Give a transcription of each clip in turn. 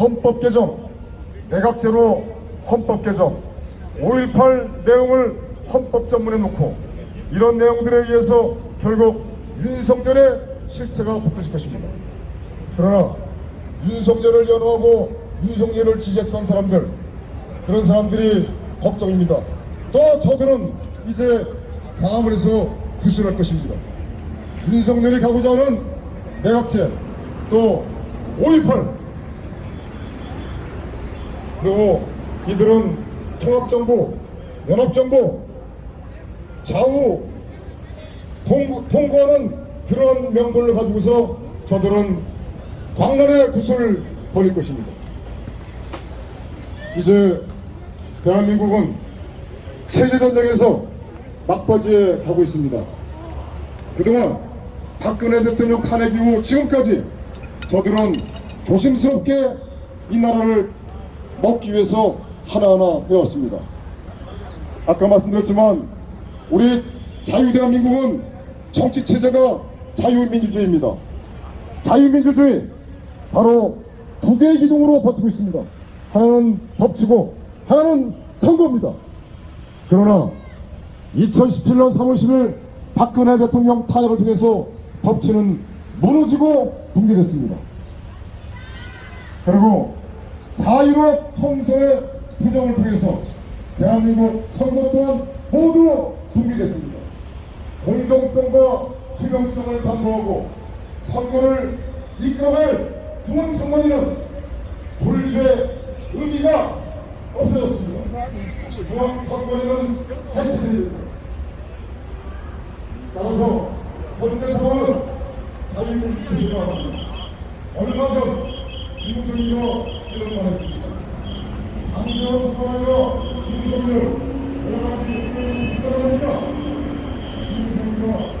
헌법 개정, 내각제로 헌법 개정, 5.18 내용을 헌법 전문에 놓고 이런 내용들에 의해서 결국 윤석열의 실체가 붙어질 것입니다. 그러나 윤석열을 연호하고 윤석열을 지지했던 사람들 그런 사람들이 걱정입니다. 또 저들은 이제 광화문에서 구술할 것입니다. 윤석열이 가고자 하는 내각제 또5.18 그리고 이들은 통합정부, 연합정부, 좌우 통, 통과하는 그런 명분을 가지고서 저들은 광란의 구슬을 벌일 것입니다. 이제 대한민국은 체제전쟁에서 막바지에 가고 있습니다. 그동안 박근혜 대통령 탄핵 이후 지금까지 저들은 조심스럽게 이 나라를 먹기 위해서 하나하나 해왔습니다. 아까 말씀드렸지만 우리 자유대한민국은 정치체제가 자유민주주의입니다. 자유민주주의 바로 두 개의 기둥으로 버티고 있습니다. 하나는 법치고 하나는 선거입니다. 그러나 2017년 3월 10일 박근혜 대통령 탄핵을 통해서 법치는 무너지고 붕괴됐습니다. 그리고 4.15 총선의 부정을 통해서 대한민국 선거 또한 모두 붕괴됐습니다. 공정성과 투명성을 담보하고 선거를 이끌어갈 중앙선관위는 존립의 의미가 없어졌습니다. 중앙선관위는 해체됩니다. 따라서 현재 상황은 자유민주주의가. 얼마 전 김승희가 이런 말했습니다. 당대원뿐 아니라 김성렬 여러 가지 있다니까 김성렬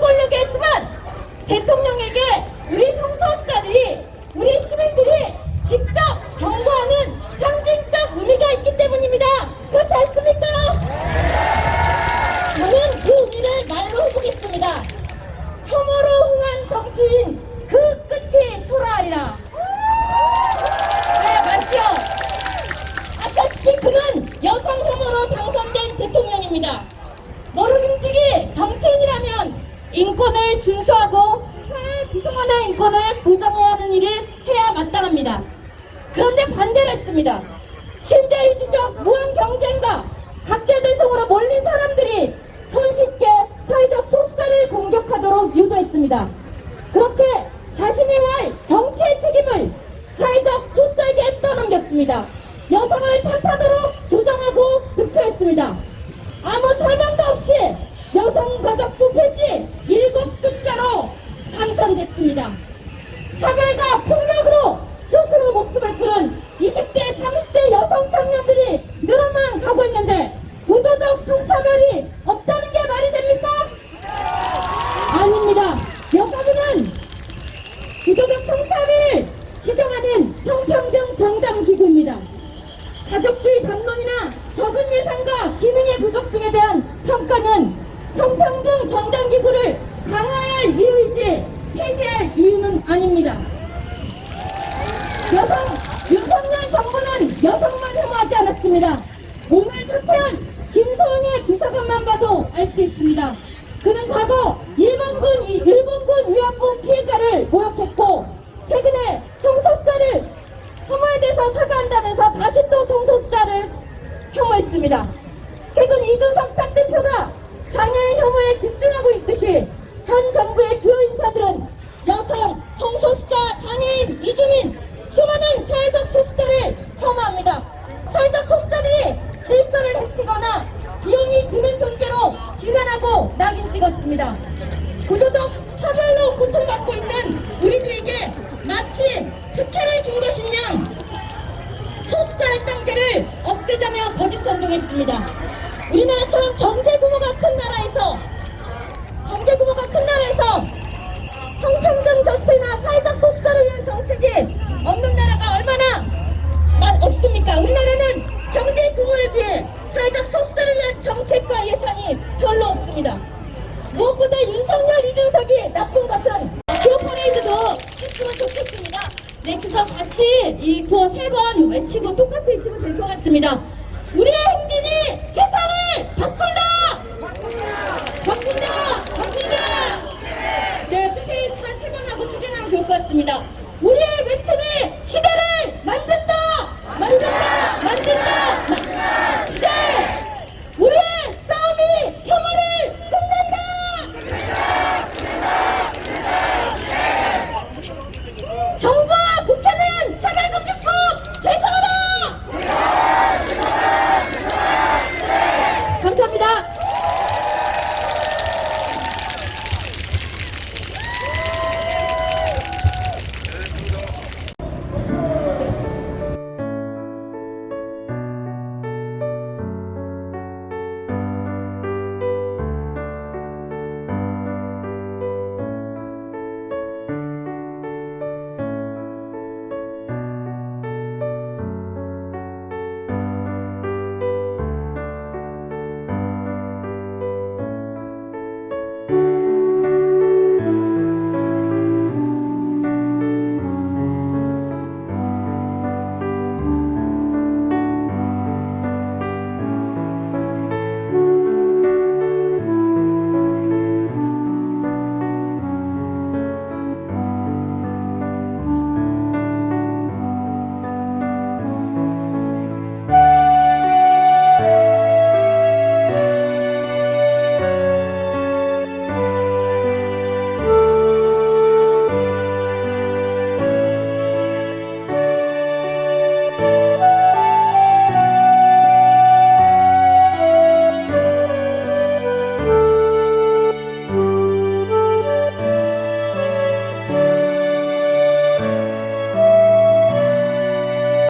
권력의 수만 대통령에게 우리 성소수자들이 우리 시민들이 직접 경고하는 상징적 의미가 있기 때문입니다. 그렇지 않습니까? 저는 그 의미를 말로 해보겠습니다. 혐오로 흥한 정치인 그 끝이 초라하리라. 네, 맞죠? 아시다시피 그는 여성 혐오로 당선된 대통령입니다. 모르김직이 정치인이라면 인권을 준수하고 사회 구성원의 인권을 보장해야 하는 일을 해야 마땅합니다. 그런데 반대를 했습니다. 신자유주적 무한 경쟁과 각자 대성으로 몰린 사람들이 손쉽게 사회적 소수자를 공격하도록 유도했습니다. 그렇게 자신이 할 정치의 책임을 사회적 소수자에게 떠넘겼습니다. 여성을 탓하도록 조정하고 득표했습니다. 아무 설명도 없이 여성가족부 폐지 일곱 글자로 당선됐습니다. 차별과 폭력으로 끊은 20대, 30대 여성 청년들이 늘어만 가고 있는데 구조적 성차별이 없다는 게 말이 됩니까? 아닙니다. 여가부는 구조적 성차별을 지정하는 성평등 정당기구입니다. 가족주의 담론이나 적은 예산과 기능의 부족 등에 대한 평가는 성평등 정당기구를 강화할 이유이지 폐지할 이유는 아닙니다. 여성, 윤석열 정부는 여성만 혐오하지 않았습니다. 오늘 사퇴한 김소은의 비서관만 봐도 알 수 있습니다. 그는 과거 일본군, 일본군 위안부 피해자를 모욕했고, 최근에 성소수자를 혐오에 대해서 사과한다면서 다시 또 성소수자를 혐오했습니다. 최근 이준석 탁 대표가 장애인 혐오에 집중하고 있듯이 현 정부의 주요 인사들은 여성, 성소수자, 장애인, 이주민 수많은 사회적 소수자를 혐오합니다. 사회적 소수자들이 질서를 해치거나 비용이 드는 존재로 비난하고 낙인 찍었습니다. 구조적 차별로 고통받고 있는 우리들에게 마치 특혜를 준 것인 양 소수자 할당제를 없애자며 거짓 선동했습니다. 우리나라처럼 경제 무엇보다 윤석열, 이준석이 나쁜 것은 구호 퍼레이드도 했으면 좋겠습니다. 네, 그래서 같이 이 구호 세 번 외치고 똑같이 외치면 될 것 같습니다.